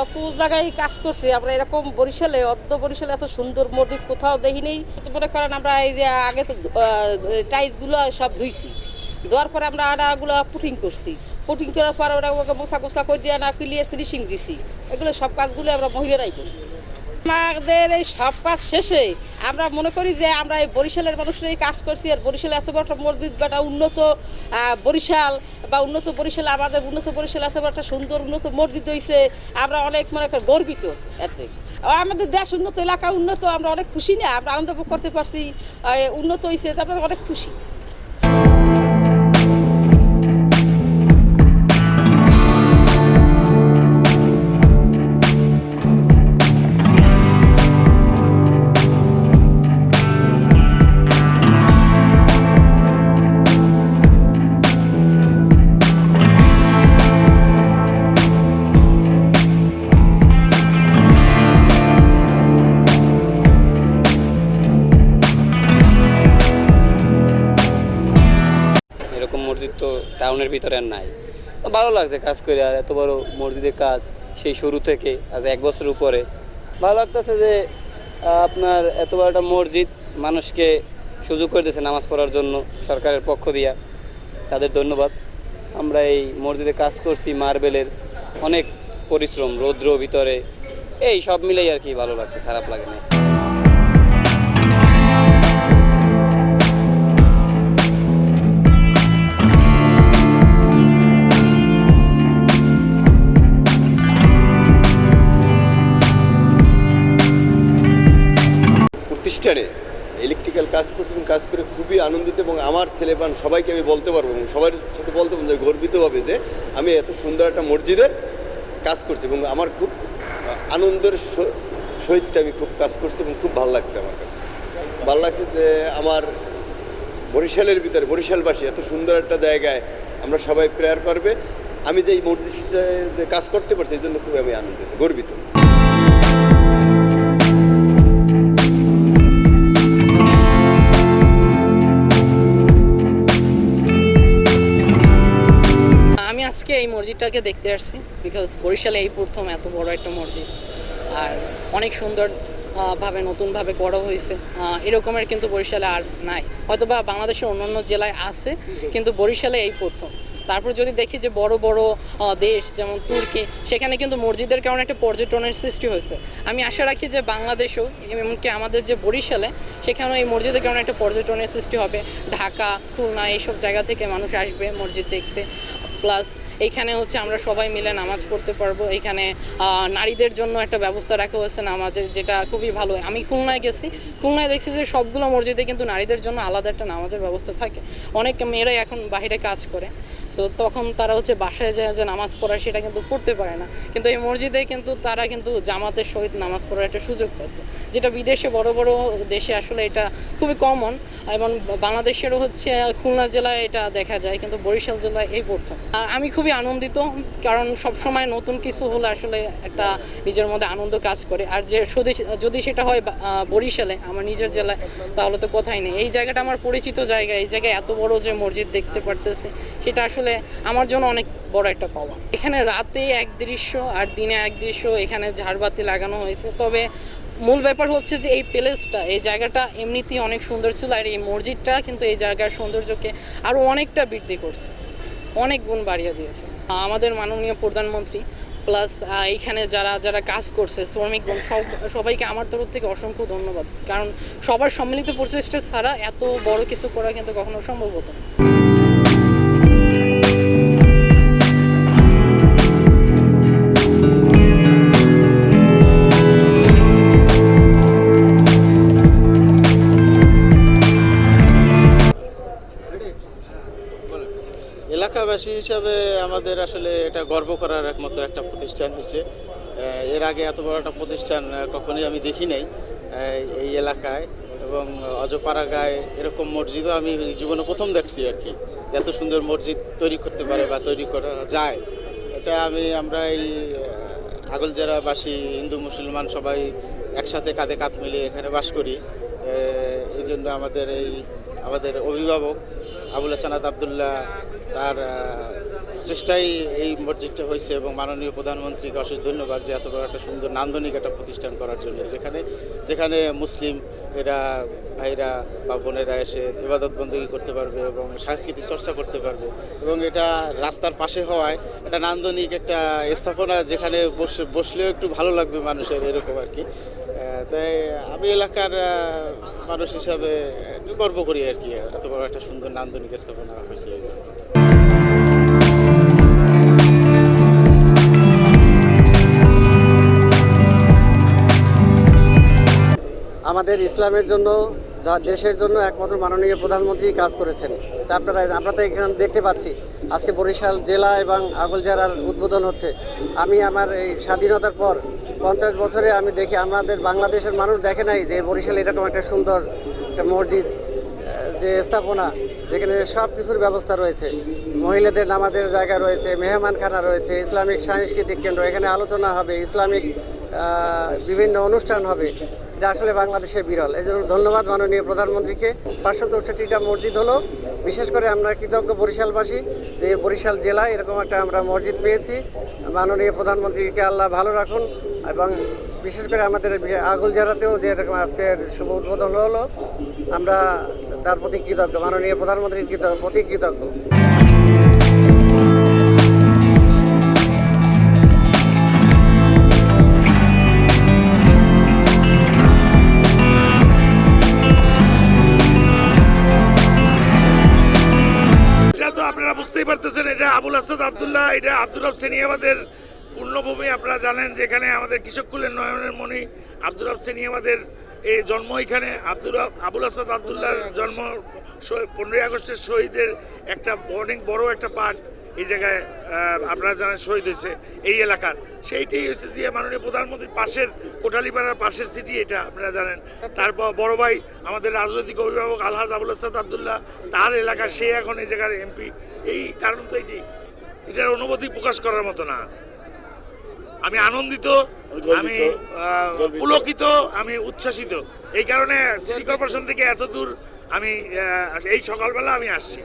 যত জায়গায় কাজ করছি, আমরা এরকম বরিশালে অর্ধ বরিশালে এত সুন্দর মসজিদ কোথাও দেখিনি। মনে করেন আমরা এই যে আগে তো টাইলসগুলো সব ধুইছি। ধোয়ার পরে আমরা আটাগুলো পুটিং করছি। পুটিং করার পর ওরা ওকে মশা কোসা করে দিয়ে না, ফিলিয়ে ফিনিশিং দিছি। এগুলো সব কাজগুলো আমরা মহিলারাই করছি। আমাদের এই সব কাজ শেষে আমরা মনে করি যে আমরা এই বরিশালের মানুষরাই কাজ করছি আর বরিশালে এত বড় মসজিদ বা একটা উন্নত বরিশাল বা উন্নত বরিশাল আমাদের উন্নত বরিশাল এত বড় সুন্দর উন্নত মসজিদ হয়েছে আমরা অনেক মনে করি গর্বিত এতে। আমাদের দেশ উন্নত, এলাকা উন্নত, আমরা অনেক খুশি না, আমরা আনন্দ করতে পারছি উন্নত হয়েছে তারপরে অনেক খুশি। টাউনের ভিতরে আর নাই। ভালো লাগছে কাজ করে, আর এত বড় মসজিদের কাজ সেই শুরু থেকে, আজ এক বছর উপরে। ভালো লাগতেছে যে আপনার এত বড় একটা মসজিদ মানুষকে সুযোগ করে দিয়েছে নামাজ পড়ার জন্য সরকারের পক্ষ দিয়া। তাদের ধন্যবাদ। আমরা এই মসজিদে কাজ করছি মার্বেলের অনেক পরিশ্রম, রৌদ্র ভিতরে, এই সব মিলেই আর কি ভালো লাগছে, খারাপ লাগে না প্রতিষ্ঠানে ইলেকট্রিক্যাল কাজ করছি এবং কাজ করে খুবই আনন্দিত এবং আমার ছেলেপান সবাইকে আমি বলতে পারব এবং সবার সাথে বলতে পারব যে গর্বিত হবে যে আমি এত সুন্দর একটা মসজিদের কাজ করছি এবং আমার খুব আনন্দের সহিত আমি খুব কাজ করছি এবং খুব ভালো লাগছে আমার কাছে। ভালো লাগছে যে আমার বরিশালের ভিতরে, বরিশালবাসী এত সুন্দর একটা জায়গায় আমরা সবাই প্রেয়ার করবে। আমি যে এই মসজিদে কাজ করতে পারছি, এই জন্য খুবই আমি আনন্দিত, গর্বিত। আজকে এই মসজিদটাকে দেখতে আসছি বিকজ বরিশালে এই প্রথম এত বড় একটা মসজিদ। আর অনেক সুন্দর ভাবে, নতুনভাবে করা হয়েছে। এরকমের কিন্তু বরিশালে আর নাই। হয়তো বা বাংলাদেশের অন্যান্য জেলায় আছে, কিন্তু বরিশালে এই প্রথম। তারপর যদি দেখি যে বড় বড় দেশ যেমন তুর্কি, সেখানে কিন্তু মসজিদের কারণে একটা পর্যটনের সৃষ্টি হয়েছে। আমি আশা রাখি যে বাংলাদেশেও, এমনকি আমাদের যে বরিশালে, সেখানেও এই মসজিদের কারণে একটা পর্যটনের সৃষ্টি হবে। ঢাকা, খুলনা, এইসব জায়গা থেকে মানুষ আসবে মসজিদ দেখতে। প্লাস এইখানে হচ্ছে আমরা সবাই মিলে নামাজ পড়তে পারব। এখানে নারীদের জন্য একটা ব্যবস্থা রাখা হয়েছে নামাজের, যেটা খুবই ভালো। আমি খুলনায় গেছি। খুলনায় দেখছি যে সবগুলো মসজিদে কিন্তু নারীদের জন্য আলাদা একটা নামাজের ব্যবস্থা থাকে। অনেক মেয়েরাই এখন বাইরে কাজ করে। সো তখন তারা হচ্ছে বাসায় যায় যে নামাজ পড়া সেটা কিন্তু পড়তে পারে না। কিন্তু এই মসজিদে কিন্তু তারা কিন্তু জামাতের সহিত নামাজ পড়ার একটা সুযোগ পাচ্ছে যেটা বিদেশে বড় বড় দেশে আসলে এটা খুবই কমন এবং বাংলাদেশেরও হচ্ছে খুলনা জেলায় এটা দেখা যায় কিন্তু বরিশাল জেলায় এই আহ, আমি খুবই আনন্দিত কারণ সব সময় নতুন কিছু হলে আসলে একটা নিজের মধ্যে আনন্দ কাজ করে। আর যে যদি সেটা হয় বরিশালে আমার নিজের জেলায় তাহলে তো কথাই নেই। এই জায়গাটা আমার পরিচিত জায়গা এই জায়গায় এত বড় যে মসজিদ দেখতে পারতেছে সেটা আসলে আমার জন্য অনেক বড় একটা পাওয়া। এখানে রাতে এক দৃশ্য আর দিনে এক দৃশ্য, এখানে ঝাড়বাতি লাগানো হয়েছে। তবে মূল ব্যাপার হচ্ছে যে এই প্লেসটা, এই জায়গাটা এমনিতেই অনেক সুন্দর ছিল আর এই মসজিদটা কিন্তু এই জায়গার সৌন্দর্যকে আরও অনেকটা বৃদ্ধি করছে। অনেক গুণ বাড়িয়ে দিয়েছে। আমাদের মাননীয় প্রধানমন্ত্রী প্লাস এইখানে যারা যারা কাজ করছে শ্রমিকগণ সব, সবাইকে আমার তরফ থেকে অসংখ্য ধন্যবাদ। কারণ সবার সম্মিলিত প্রচেষ্টা ছাড়া এত বড় কিছু করা কিন্তু কখনো সম্ভব হতো না। এলাকাবাসী হিসাবে আমাদের আসলে এটা গর্ব করার একমাত্র একটা প্রতিষ্ঠান হচ্ছে এর আগে এত বড় একটা প্রতিষ্ঠান কখনোই আমি দেখি নাই এই এলাকায় এবং অজপাড়া অজপাড়াগায় এরকম মসজিদও আমি জীবনে প্রথম দেখছি আর কি। এত সুন্দর মসজিদ তৈরি করতে পারে বা তৈরি করা যায়। এটা আমি, আমরা এই আগলজেরাবাসী, হিন্দু, মুসলমান সবাই একসাথে কাঁধে কাঁধ মিলিয়ে এখানে বাস করি। এই জন্য আমাদের এই, আমাদের অভিভাবক আবুল হাসানাত আবদুল্লাহ তার আহ, প্রচেষ্টাই এই মসজিদটা হয়েছে এবং মাননীয় প্রধানমন্ত্রীকে অশেষ ধন্যবাদ যে এত বড় একটা সুন্দর নান্দনিক একটা প্রতিষ্ঠান করার জন্য। যেখানে যেখানে মুসলিম এরা ভাইরা বা বোনেরা এসে ইবাদত বন্দী করতে পারবে এবং সাংস্কৃতিক চর্চা করতে পারবে এবং এটা রাস্তার পাশে হওয়ায় একটা নান্দনিক একটা স্থাপনা যেখানে বসে বসলেও একটু ভালো লাগবে মানুষের এরকম আর কি। তাই আমি এলাকার মানুষ হিসাবে গর্ব করি আর কি এত বড় একটা সুন্দর নান্দনিক স্থাপনা হয়েছে আমাদের ইসলামের জন্য দেশের জন্য একমাত্র মাননীয় প্রধানমন্ত্রী কাজ করেছেন। তা আপনারা, আমরা তো এখানে দেখতে পাচ্ছি। আজকে বরিশাল জেলা এবং আগলজারার উদ্বোধন হচ্ছে। আমি আমার এই স্বাধীনতার পর পঞ্চাশ বছরে আমি দেখি, আমাদের বাংলাদেশের মানুষ দেখে নাই যে বরিশাল এরকম একটা সুন্দর একটা মসজিদ যে স্থাপনা, যেখানে সব কিছুর ব্যবস্থা রয়েছে। মহিলাদের নামাজের জায়গা রয়েছে, মেহমানখানা রয়েছে, ইসলামিক সাংস্কৃতিক কেন্দ্র, এখানে আলোচনা হবে, ইসলামিক বিভিন্ন অনুষ্ঠান হবে। এটা আসলে বাংলাদেশে বিরল। এই জন্য ধন্যবাদ মাননীয় প্রধানমন্ত্রীকে। পাঁচশো চৌষট্টিটা মসজিদ হলো। বিশেষ করে আমরা কৃতজ্ঞ বরিশালবাসী যে বরিশাল জেলায় এরকম একটা আমরা মসজিদ পেয়েছি। মাননীয় প্রধানমন্ত্রীকে আল্লাহ ভালো রাখুন এবং বিশেষ করে আমাদের আগুল জেলাতেও যে এরকম আজকের শুভ উদ্বোধন হলো, আমরা তার প্রতি কৃতজ্ঞ, মাননীয় প্রধানমন্ত্রীর প্রতি কৃতজ্ঞ। আসাদ আবদুল্লাহ, এটা আব্দুর রব সেনিয়াবাদের পূর্ণভূমি। আপনারা জানেন যে এখানে আমাদের কৃষককুলের নয়নের মণি আব্দুর রব সেনিয়াবাদের এই জন্ম এখানে। আব্দুর রব- আবুল আসাদ আবদুল্লাহর জন্ম পনেরোই আগস্টের শহীদের একটা অনেক বড় একটা পার্ট এই জায়গায় আপনারা জানেন শহীদ হয়েছে এই এলাকার। সেইটাই হচ্ছে যে মাননীয় প্রধানমন্ত্রীর পাশের কোটালীপাড়ার পাশের সিটি এটা, আপনারা জানেন। তারপর বড় ভাই আমাদের রাজনৈতিক অভিভাবক আলহাজ আবুল আসাদ আবদুল্লাহ, তার এলাকা সে এখন এই জায়গার এমপি এই কারণ তো এটি এটার অনুভূতি প্রকাশ করার মতো না। আমি আনন্দিত আমি পুলকিত আমি উচ্ছ্বাসিত। এই কারণে সিটি কর্পোরেশন থেকে এত দূর আমি এই সকালবেলা আমি আসছি।